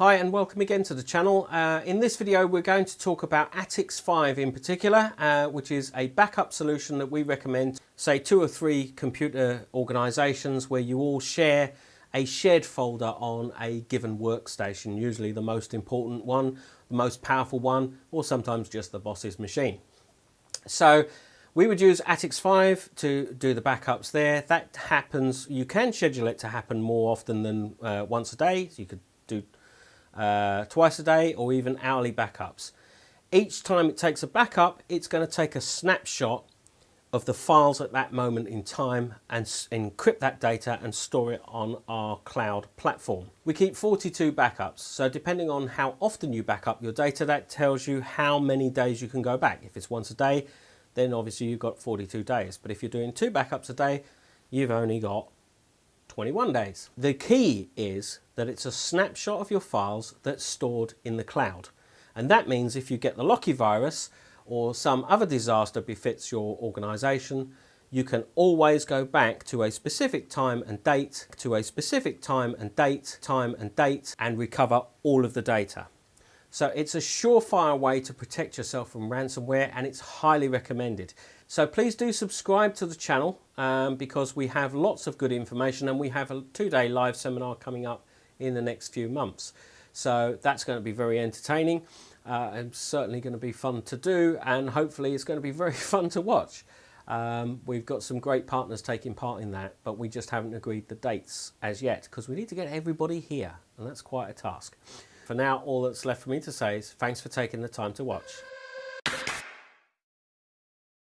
Hi and welcome again to the channel. Uh, in this video we're going to talk about Attix5 in particular, uh, which is a backup solution that we recommend, say two or three computer organisations where you all share a shared folder on a given workstation, usually the most important one, the most powerful one, or sometimes just the boss's machine. So we would use Attix5 to do the backups there. That happens, you can schedule it to happen more often than uh, once a day. So you could do uh, twice a day or even hourly backups. Each time it takes a backup, it's going to take a snapshot of the files at that moment in time and encrypt that data and store it on our cloud platform. We keep 42 backups, so depending on how often you back up your data, that tells you how many days you can go back. If it's once a day, then obviously you've got 42 days. But if you're doing two backups a day, you've only got 21 days. The key is that it's a snapshot of your files that's stored in the cloud. And that means if you get the Locky virus or some other disaster befits your organization, you can always go back to a specific time and date, to a specific time and date, time and date, and recover all of the data. So it's a surefire way to protect yourself from ransomware and it's highly recommended. So please do subscribe to the channel um, because we have lots of good information and we have a two-day live seminar coming up in the next few months. So that's going to be very entertaining uh, and certainly going to be fun to do and hopefully it's going to be very fun to watch. Um, we've got some great partners taking part in that, but we just haven't agreed the dates as yet because we need to get everybody here and that's quite a task. For now, all that's left for me to say is thanks for taking the time to watch.